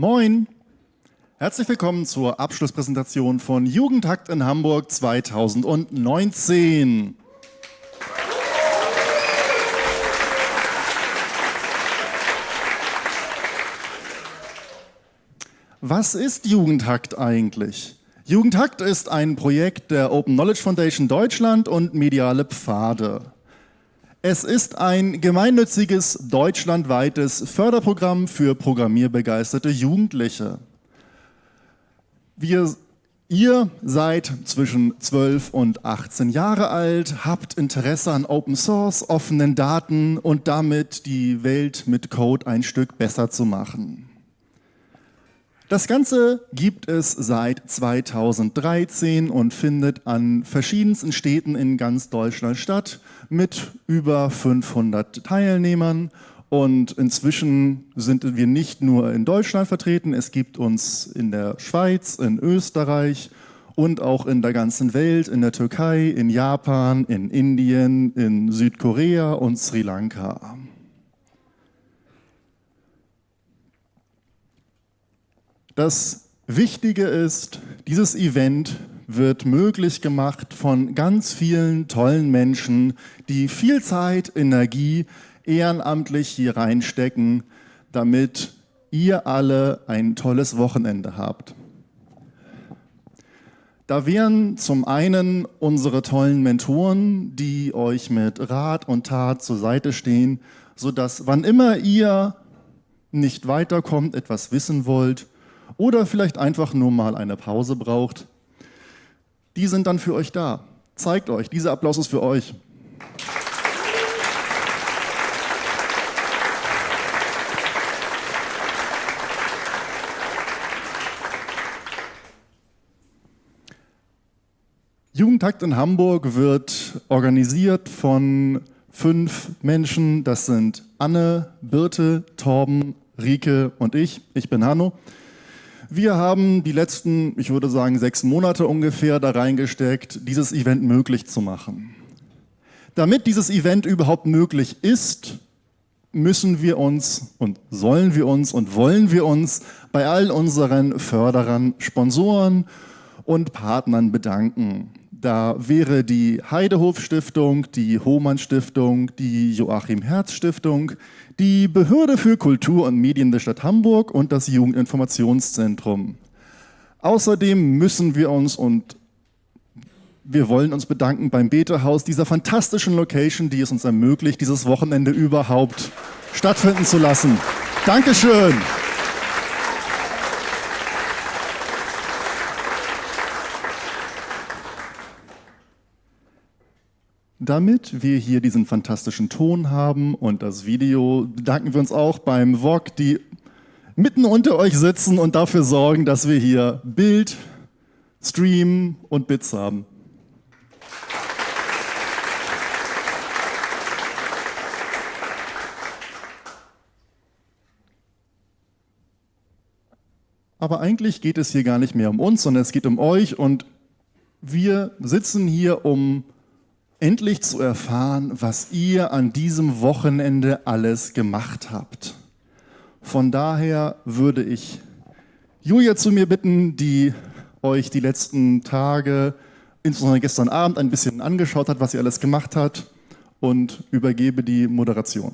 Moin! Herzlich willkommen zur Abschlusspräsentation von Jugendhakt in Hamburg 2019. Was ist Jugendhakt eigentlich? Jugendhakt ist ein Projekt der Open Knowledge Foundation Deutschland und Mediale Pfade. Es ist ein gemeinnütziges deutschlandweites Förderprogramm für programmierbegeisterte Jugendliche. Wir, ihr seid zwischen 12 und 18 Jahre alt, habt Interesse an Open Source, offenen Daten und damit die Welt mit Code ein Stück besser zu machen. Das Ganze gibt es seit 2013 und findet an verschiedensten Städten in ganz Deutschland statt mit über 500 Teilnehmern. Und inzwischen sind wir nicht nur in Deutschland vertreten, es gibt uns in der Schweiz, in Österreich und auch in der ganzen Welt, in der Türkei, in Japan, in Indien, in Südkorea und Sri Lanka. Das Wichtige ist, dieses Event wird möglich gemacht von ganz vielen tollen Menschen, die viel Zeit, Energie ehrenamtlich hier reinstecken, damit ihr alle ein tolles Wochenende habt. Da wären zum einen unsere tollen Mentoren, die euch mit Rat und Tat zur Seite stehen, sodass wann immer ihr nicht weiterkommt, etwas wissen wollt, oder vielleicht einfach nur mal eine Pause braucht, die sind dann für euch da. Zeigt euch, dieser Applaus ist für euch. Jugendtakt in Hamburg wird organisiert von fünf Menschen. Das sind Anne, Birte, Torben, Rike und ich. Ich bin Hanno. Wir haben die letzten, ich würde sagen, sechs Monate ungefähr da reingesteckt, dieses Event möglich zu machen. Damit dieses Event überhaupt möglich ist, müssen wir uns und sollen wir uns und wollen wir uns bei all unseren Förderern, Sponsoren und Partnern bedanken. Da wäre die Heidehof Stiftung, die Hohmann Stiftung, die Joachim Herz Stiftung, die Behörde für Kultur und Medien der Stadt Hamburg und das Jugendinformationszentrum. Außerdem müssen wir uns und wir wollen uns bedanken beim Betehaus, dieser fantastischen Location, die es uns ermöglicht, dieses Wochenende überhaupt stattfinden zu lassen. Dankeschön. Damit wir hier diesen fantastischen Ton haben und das Video, bedanken wir uns auch beim VOG, die mitten unter euch sitzen und dafür sorgen, dass wir hier Bild, Stream und Bits haben. Aber eigentlich geht es hier gar nicht mehr um uns, sondern es geht um euch und wir sitzen hier, um endlich zu erfahren, was ihr an diesem Wochenende alles gemacht habt. Von daher würde ich Julia zu mir bitten, die euch die letzten Tage, insbesondere gestern Abend, ein bisschen angeschaut hat, was sie alles gemacht hat und übergebe die Moderation.